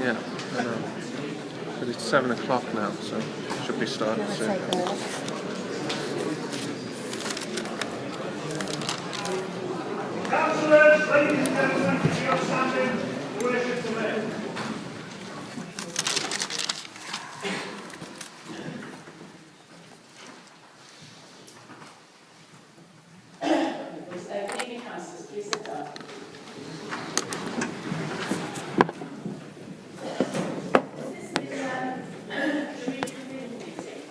Yeah, I know. But it's seven o'clock now, so it should be starting soon. Councillors, ladies and gentlemen, if you're standing, worship to me. Please, uh, good evening, councillors, please sit down. This is um, the reconvened meeting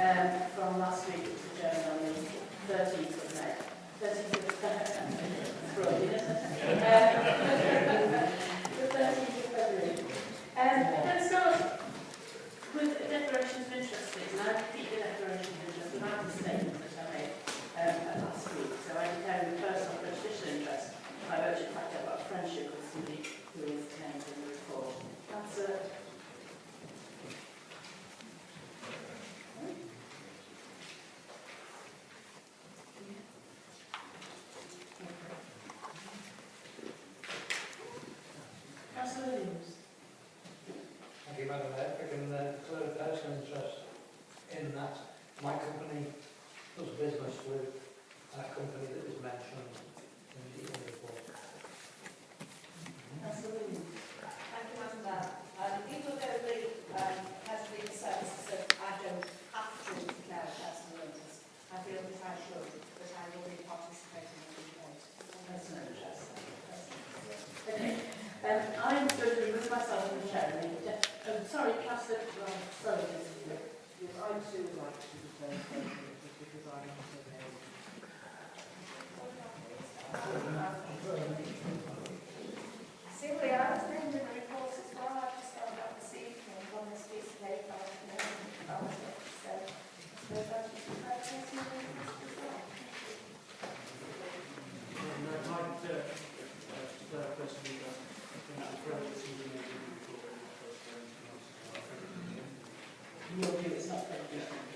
um, from last week, which adjourned on the 13th of May. 13th of Friday, isn't it? Um, The 13th of February. Um, Let's start with the declarations of interest, please. And I repeat the declaration of interest without the statement that I made um, at last week. So I declare in personal prejudicial interest by virtue of the fact I've got a friendship with somebody who is named in the report. That's uh, Councillor Williams. Thank you, Madam Mayor. I can uh, declare a personal interest in that my company does business with a company that is mentioned in the report. Williams. Thank you, Madam Mayor. Um, even though the um, has been that I don't have to declare a personal interest, I feel that I should, that I will be participating in the. Um, I'm going to remove myself from the chair sorry, Councillor, sorry. Yes, I too would like to declare a personal because I'm also a Simply, I was named the report as well. I just found out this evening on this piece of paper. I was named in the report. So, I suppose I should declare a personal interest as well. And I'd like to uh, declare a personal interest in that approach to the report. Your view is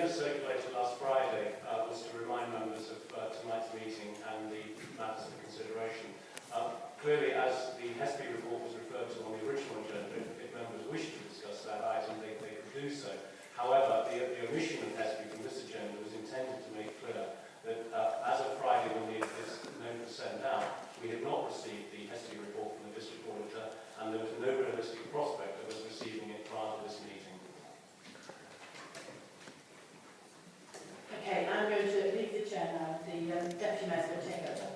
agenda circulated last Friday uh, was to remind members of uh, tonight's meeting and the matters for consideration. Uh, clearly, as the HESPI report was referred to on the original agenda, if, if members wish to discuss that item, they, they could do so. However, the, the omission of HESPI from this agenda was intended to make clear that uh, as of Friday when the, this note was sent out, we had not received the HESPI report from the district auditor and there was no realistic prospect of us receiving it prior to this meeting. Okay, I'm going to leave the chair now. The um, deputy mayor will take over.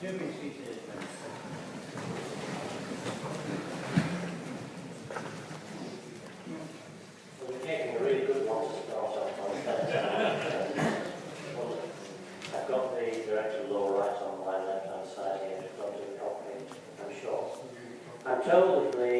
Do be seated. Well, We're taking a really good one to start off on. I've got the director of law right on my left-hand side here, just got to do it properly, I'm sure. I'm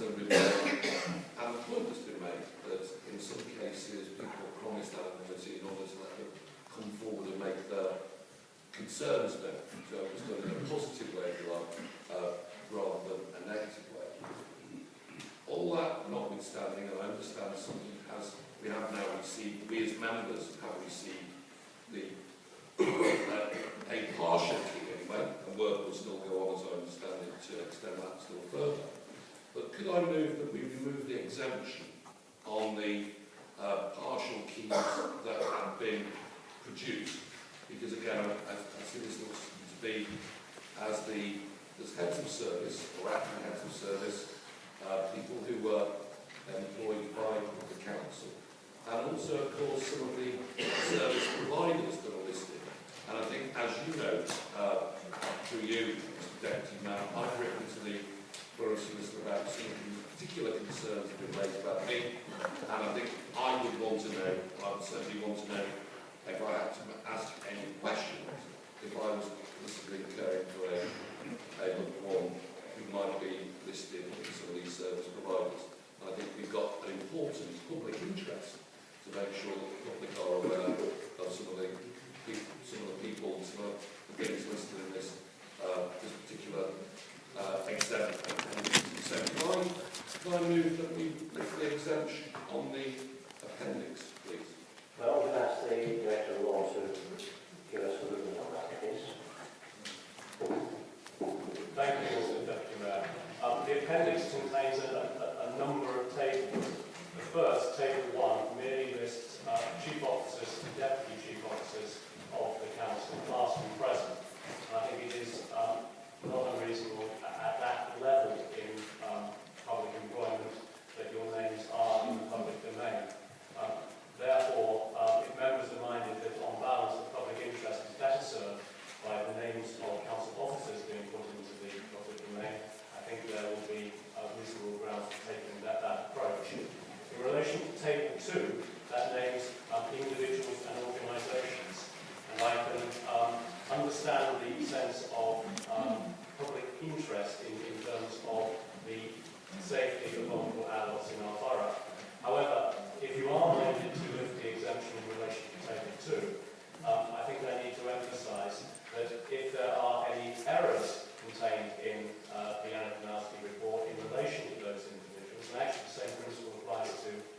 the report. and the point has been made that in some cases people promised anonymity in order to let them come forward and make their concerns known. So it was done in a positive way, if you like, uh, rather than a negative way. All that notwithstanding, and I understand something has we have now received, we as members have received the uh, a partial anyway, and work will still go on as I understand. Could I move that we remove the exemption on the uh, partial keys that have been produced? Because again, I, I see this looks to be as the as heads of service or acting heads of service, uh, people who were employed by the council, and also, of course, some of the service providers that are listed. And I think, as you know, uh, through you, Deputy Mayor, I've written to the Borough Solicitor about some particular concerns have been raised about me, and I think I would want to know, I would certainly want to know, if I had to ask any questions, if I was possibly caring for a, a loved one who might be listed in some of these service providers. And I think we've got an important public interest to make sure that the public are aware of some of the some of the people, same principle applies to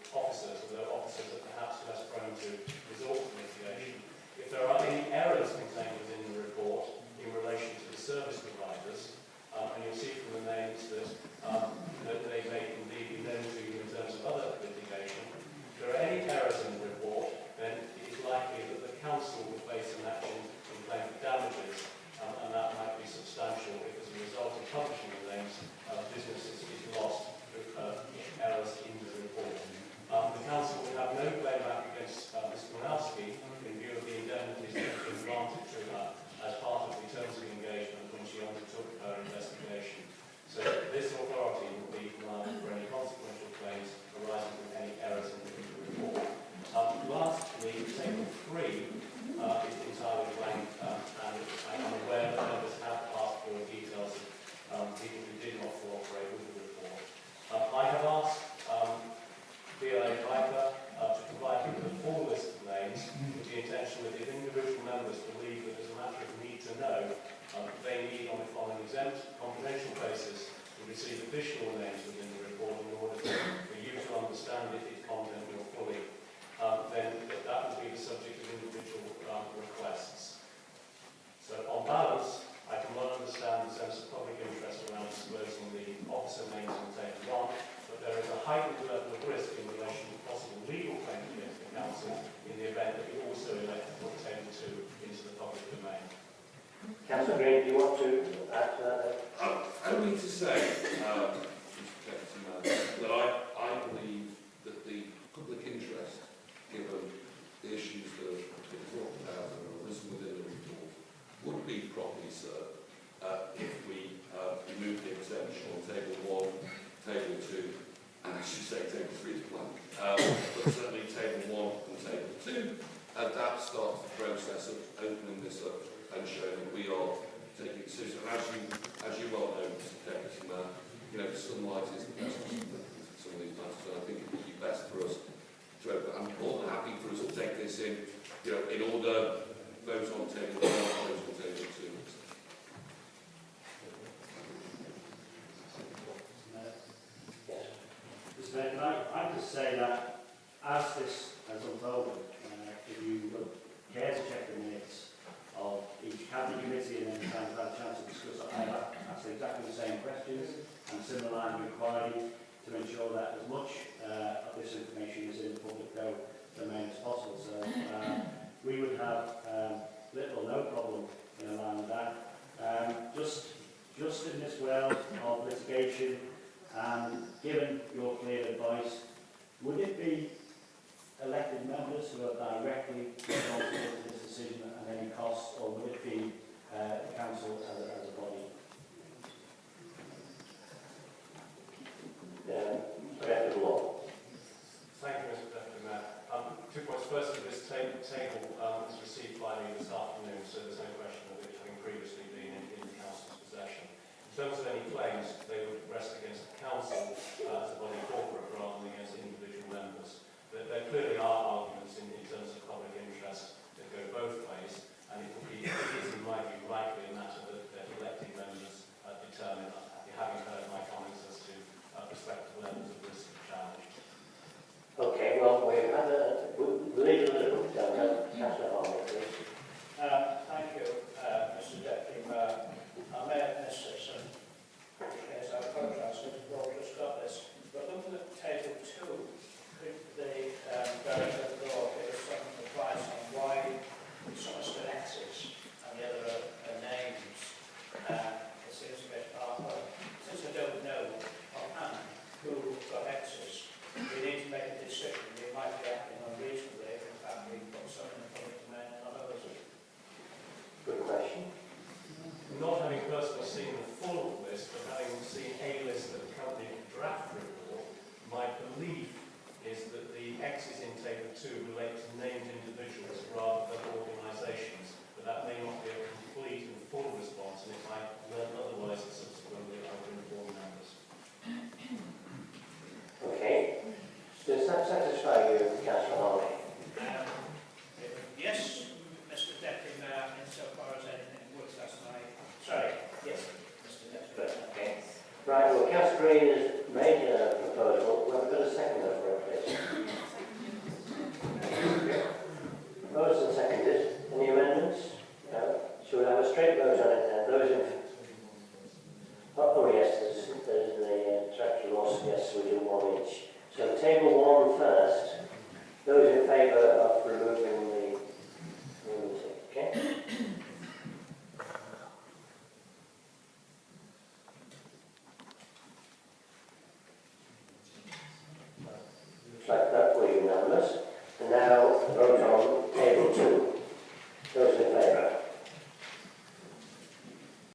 grade you want to? Uh, I, I don't mean to say, starts the process of opening this up and showing that we are taking it seriously. And as you, as you well know, Mr. Deputy Mayor, you know, sunlight is the best for some of these matters, and I think it would be best for us to open. I'm more than happy for us to take this in, you know, in order, vote on table problem in a land that. Um, just, just in this world of litigation, and given your clear advice, would it be elected members who are directly responsible for this decision at any cost, or would it be uh, the council as a, as a body? firstly, this ta table um, is received by me this afternoon, so there's no question of it having previously been in, in the Council's possession. In terms of any claims, they would rest against the Council uh, as a body corporate rather than against individual members. There, there clearly are arguments in, in terms of public interest that go both ways, and it would be, it is in my view, rightly a matter that, the elected members uh, determine, uh, having inch. So table one first.